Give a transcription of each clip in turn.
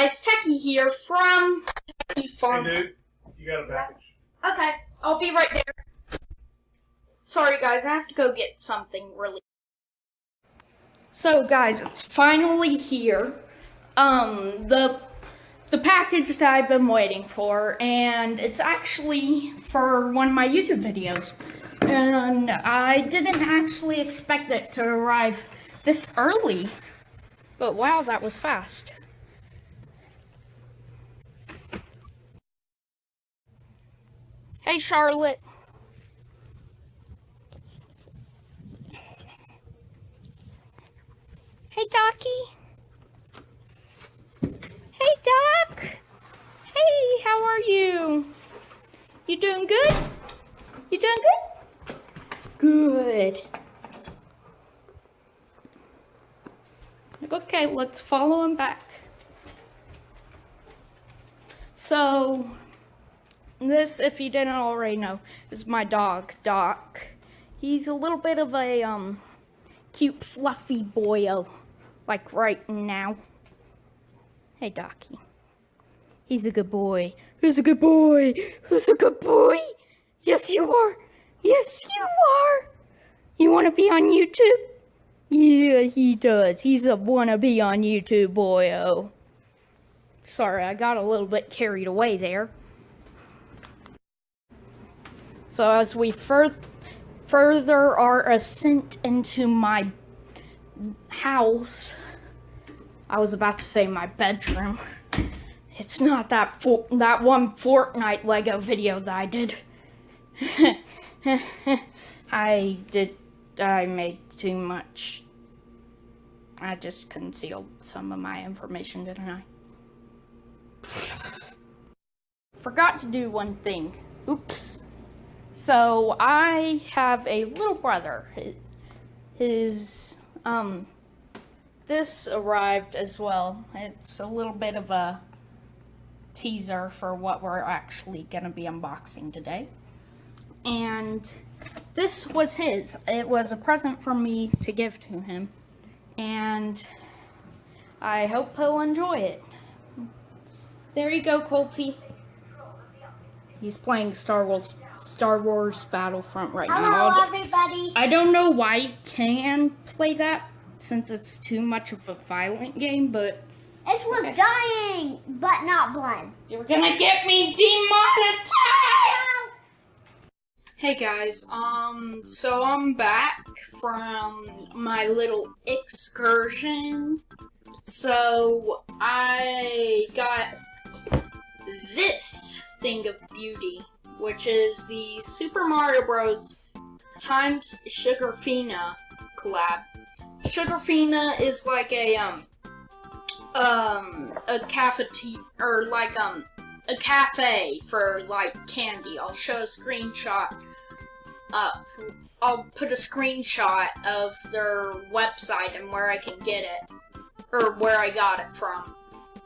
guys, Techie here from Techie Farm. Hey, dude, you got a package. Okay, I'll be right there. Sorry, guys, I have to go get something really. So, guys, it's finally here. Um, the the package that I've been waiting for, and it's actually for one of my YouTube videos. And I didn't actually expect it to arrive this early. But wow, that was fast. Hey, Charlotte. Hey, Docky. Hey, Doc. Hey, how are you? You doing good? You doing good? Good. Okay, let's follow him back. So, this, if you didn't already know, is my dog, Doc. He's a little bit of a, um, cute, fluffy boyo, like right now. Hey, Docky. He's a good boy. Who's a good boy? Who's a good boy? Yes, you are. Yes, you are. You want to be on YouTube? Yeah, he does. He's a wannabe on YouTube, boyo. Sorry, I got a little bit carried away there. So as we fur further our ascent into my house, I was about to say my bedroom. It's not that for that one Fortnite Lego video that I did. I did I made too much. I just concealed some of my information, didn't I? Forgot to do one thing. Oops. So, I have a little brother. His, um, this arrived as well. It's a little bit of a teaser for what we're actually going to be unboxing today. And this was his. It was a present from me to give to him. And I hope he'll enjoy it. There you go, Colty. He's playing Star Wars Star Wars Battlefront right Hello, now. Hello, everybody. I don't know why you can play that since it's too much of a violent game, but it's with okay. dying, but not blood. You're gonna get me demonetized. Hey guys, um, so I'm back from my little excursion. So, I got this thing of beauty, which is the Super Mario Bros. times Sugarfina collab. Sugarfina is like a, um, um, a cafeteria, or like, um, a cafe for, like, candy. I'll show a screenshot up. I'll put a screenshot of their website and where I can get it, or where I got it from.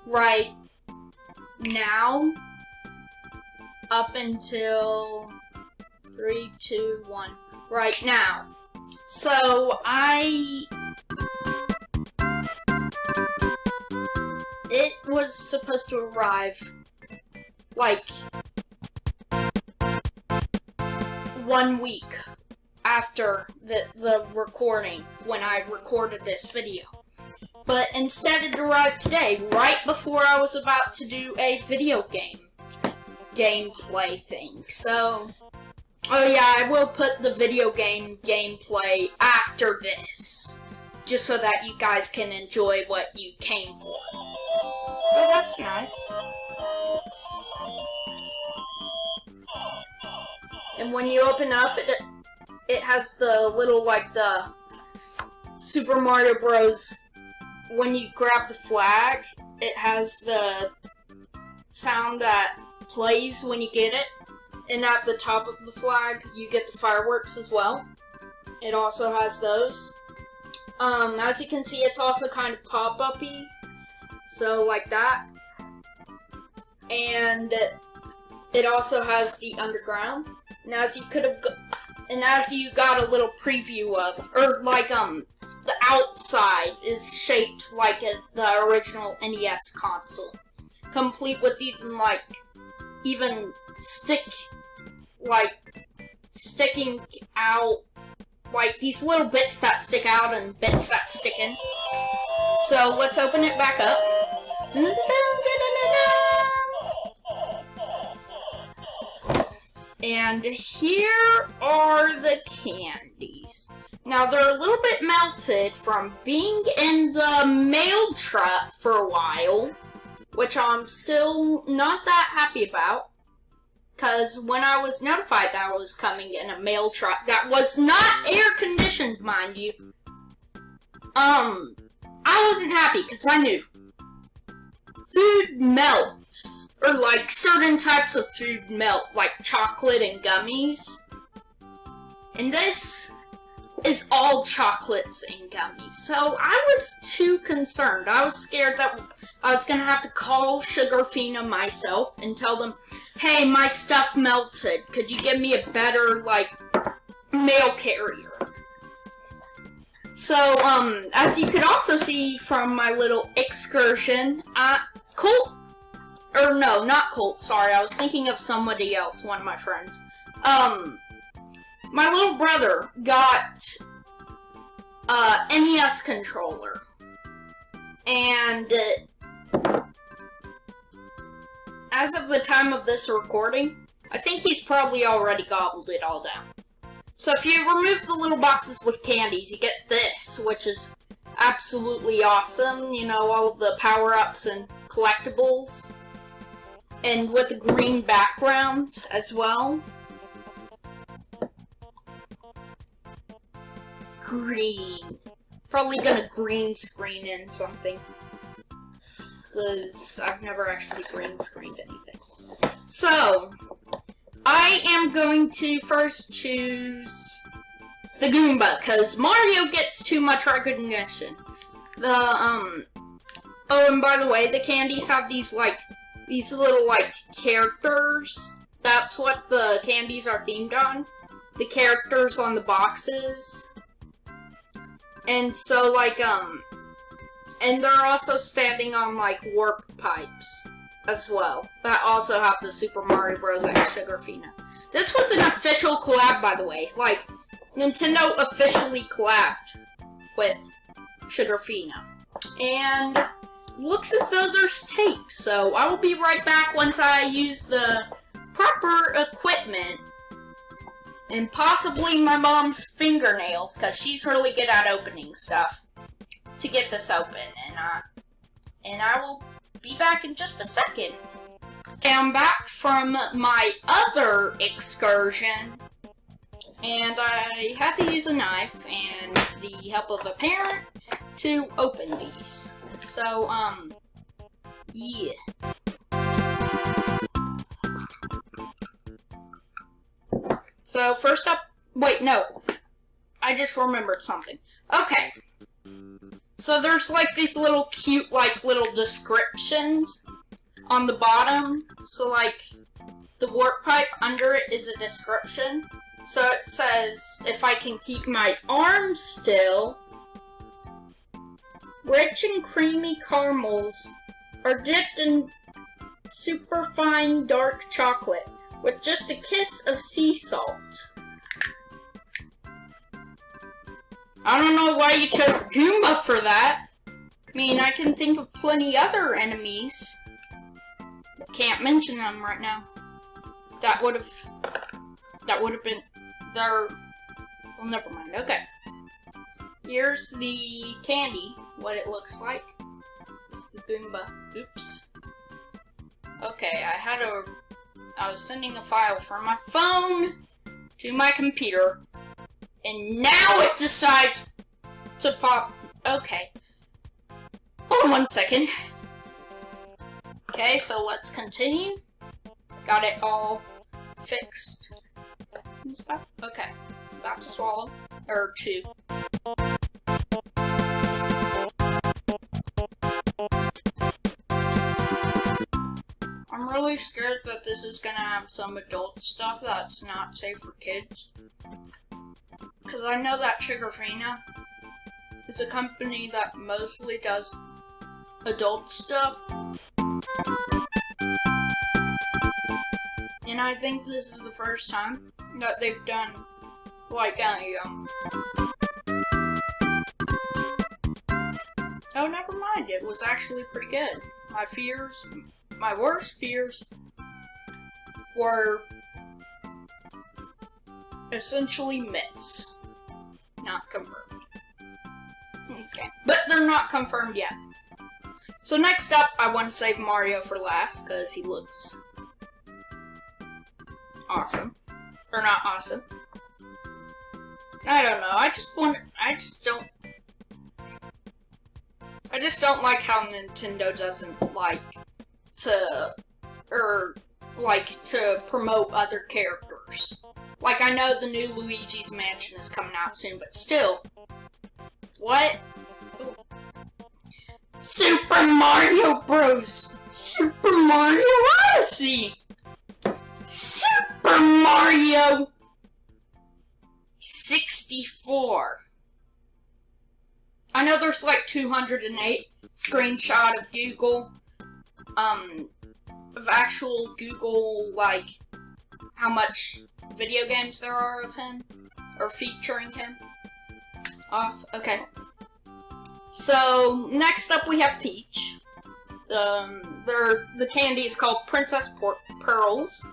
Right now, up until three, two, one. Right now. So I. It was supposed to arrive like one week after the, the recording, when I recorded this video. But instead it arrived today, right before I was about to do a video game gameplay thing. So, oh yeah, I will put the video game gameplay after this. Just so that you guys can enjoy what you came for. Oh, that's nice. And when you open up, it, it has the little, like, the Super Mario Bros. When you grab the flag, it has the sound that plays when you get it. And at the top of the flag, you get the fireworks as well. It also has those. Um, as you can see, it's also kind of pop-up-y. So, like that. And it also has the underground. And as you could have, and as you got a little preview of, or like um, the outside is shaped like a, the original NES console. complete with even like even stick like sticking out like these little bits that stick out and bits that stick in. So let's open it back up. And here are the candies. Now they're a little bit melted from being in the mail truck for a while, which I'm still not that happy about. Because when I was notified that I was coming in a mail truck that was not air conditioned, mind you, um, I wasn't happy because I knew food melts. Or like certain types of food melt, like chocolate and gummies. And this is all chocolates and gummies. So I was too concerned. I was scared that I was gonna have to call Sugarfina myself and tell them, hey, my stuff melted. Could you give me a better, like, mail carrier? So, um, as you could also see from my little excursion, uh, Colt, or no, not Colt, sorry, I was thinking of somebody else, one of my friends. Um, my little brother got, uh, NES controller. And, uh, as of the time of this recording, I think he's probably already gobbled it all down. So if you remove the little boxes with candies, you get this, which is absolutely awesome. You know, all of the power-ups and collectibles. And with a green background as well. Green. Probably gonna green screen in something because I've never actually green screened anything. So, I am going to first choose the Goomba, because Mario gets too much recognition. The, um, oh, and by the way, the candies have these, like, these little, like, characters. That's what the candies are themed on. The characters on the boxes. And so, like, um, and they're also standing on, like, warp pipes as well. That also have the Super Mario Bros. and Sugarfina. This was an official collab, by the way. Like, Nintendo officially collabed with Sugarfina. And looks as though there's tape, so I will be right back once I use the proper equipment and possibly my mom's fingernails, because she's really good at opening stuff to get this open, and uh, and I will be back in just a second. Okay, I'm back from my other excursion, and I had to use a knife and the help of a parent to open these. So, um, yeah. So, first up, wait, no. I just remembered something. Okay, so there's like these little cute like little descriptions on the bottom. So like the warp pipe under it is a description. So it says if I can keep my arms still, rich and creamy caramels are dipped in super fine dark chocolate with just a kiss of sea salt. I don't know why you chose Goomba for that. I mean, I can think of plenty other enemies. Can't mention them right now. That would have... That would have been... There... Well, never mind. Okay. Here's the candy, what it looks like. It's the Goomba. Oops. Okay, I had a... I was sending a file from my phone to my computer. And now it decides to pop. Okay. Hold on one second. Okay, so let's continue. Got it all fixed and stuff. Okay. About to swallow. Or chew. I'm really scared that this is gonna have some adult stuff that's not safe for kids. Because I know that Sugarfina is a company that mostly does adult stuff. And I think this is the first time that they've done like a um. Oh, never mind. It was actually pretty good. My fears, my worst fears, were essentially myths, not confirmed. Okay, but they're not confirmed yet. So next up, I want to save Mario for last because he looks awesome, or not awesome. I don't know. I just want. I just don't. I just don't like how Nintendo doesn't like to, or like to promote other characters. Like I know the new Luigi's Mansion is coming out soon, but still, what? Super Mario Bros. Super Mario Odyssey. Super Mario 64. I know there's like 208 screenshot of Google, um, of actual Google, like, how much video games there are of him, or featuring him. Off, okay. So, next up we have Peach. Um, the candy is called Princess Pearls.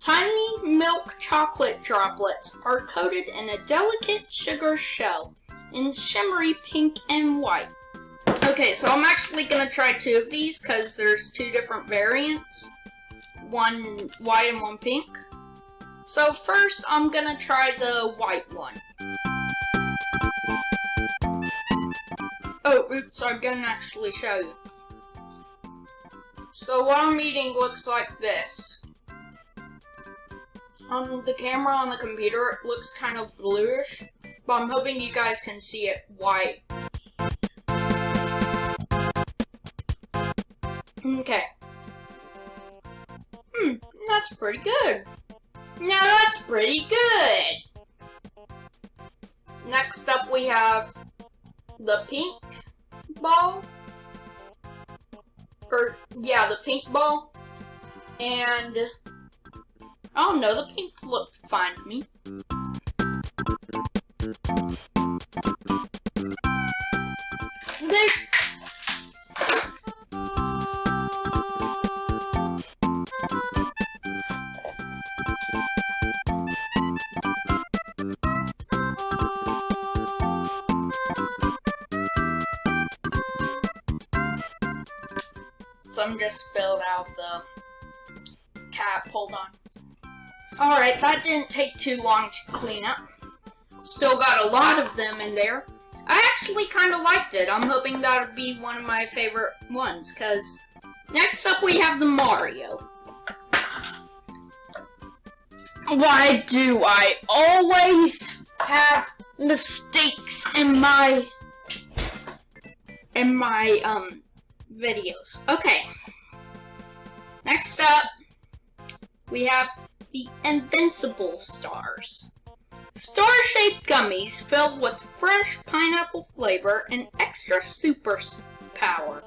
Tiny milk chocolate droplets are coated in a delicate sugar shell in shimmery pink and white. Okay, so I'm actually gonna try two of these because there's two different variants. One white and one pink. So first, I'm gonna try the white one. Oh, oops, I'm gonna actually show you. So what I'm eating looks like this. On the camera on the computer, it looks kind of bluish, but I'm hoping you guys can see it white. Okay. Hmm, that's pretty good. Now that's pretty good. Next up we have the pink ball. Or, yeah, the pink ball. And, I don't know, the pink looked fine to me. Alright, that didn't take too long to clean up. Still got a lot of them in there. I actually kind of liked it. I'm hoping that would be one of my favorite ones, because next up we have the Mario. Why do I always have mistakes in my in my um videos. Okay. Next up, we have the Invincible Stars. Star-shaped gummies filled with fresh pineapple flavor and extra super power.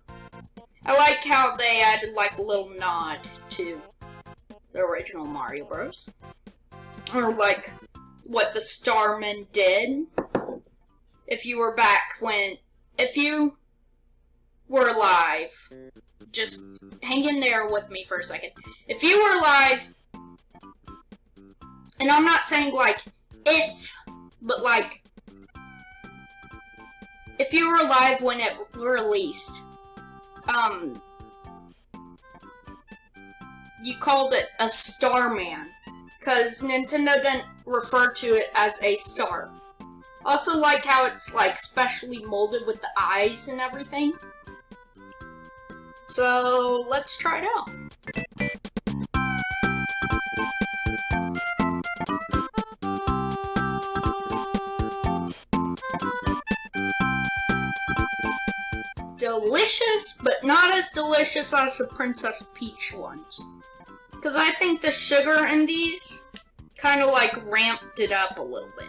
I like how they added like a little nod to the original Mario Bros. Or like what the Starmen did. If you were back when, if you were alive, just hang in there with me for a second. If you were alive, and I'm not saying like if, but like if you were alive when it released, um, you called it a Starman, because Nintendo didn't refer to it as a star. Also like how it's like specially molded with the eyes and everything. So let's try it out. Delicious, but not as delicious as the Princess Peach ones. Because I think the sugar in these kind of like ramped it up a little bit.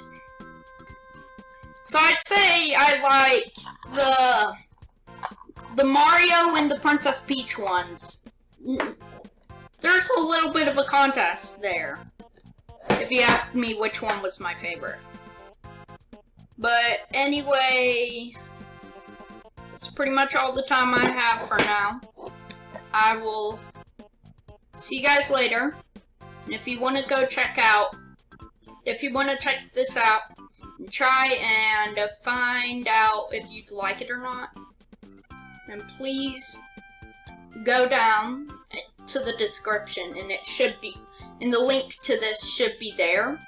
So I'd say I like the the Mario and the Princess Peach ones there's a little bit of a contest there. If you asked me which one was my favorite. But anyway, that's pretty much all the time I have for now. I will see you guys later. And if you want to go check out, if you want to check this out, try and find out if you'd like it or not, then please go down to the description and it should be, and the link to this should be there.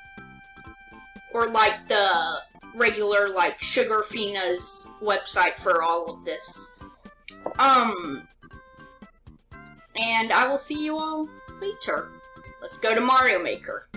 Or like the regular, like, Sugarfina's website for all of this. Um, and I will see you all later. Let's go to Mario Maker.